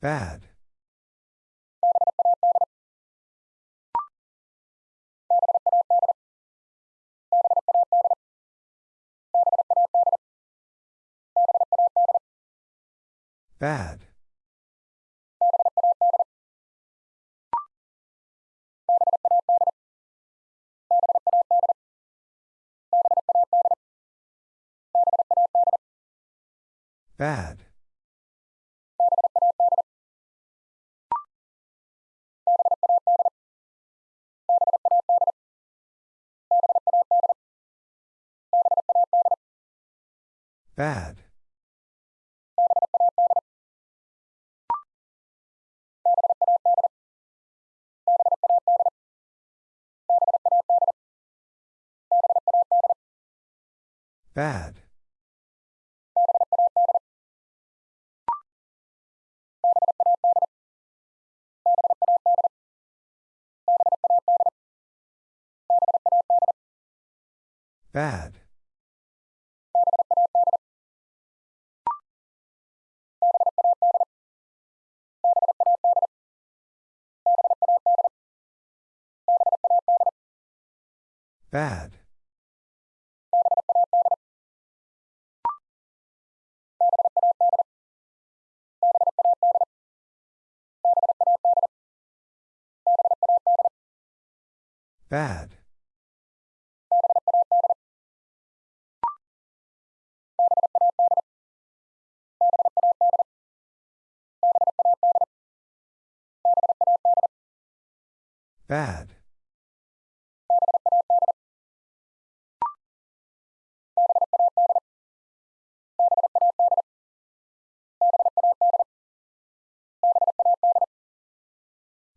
Bad. Bad. Bad. Bad. Bad. Bad. Bad. Bad. Bad.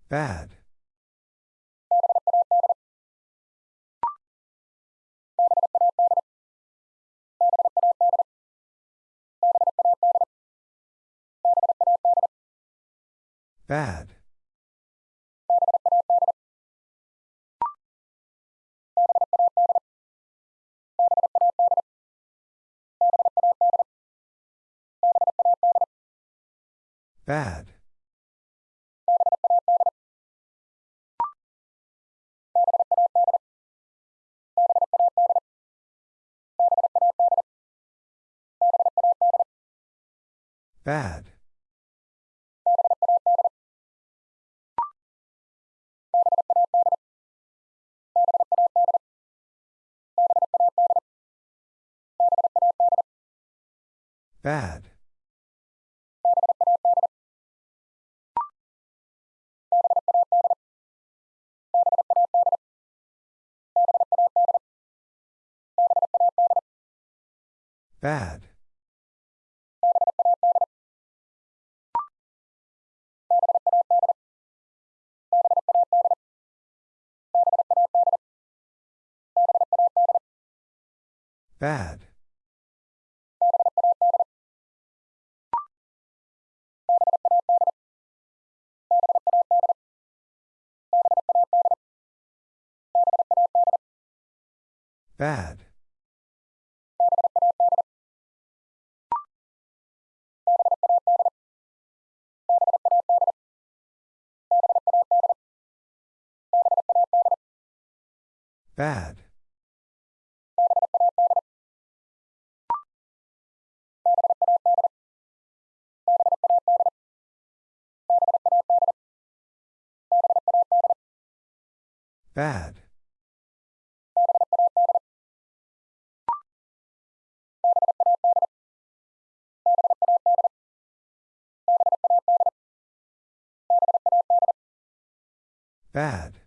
Bad. Bad. Bad. Bad. Bad. Bad. Bad. Bad. Bad. Bad. Bad.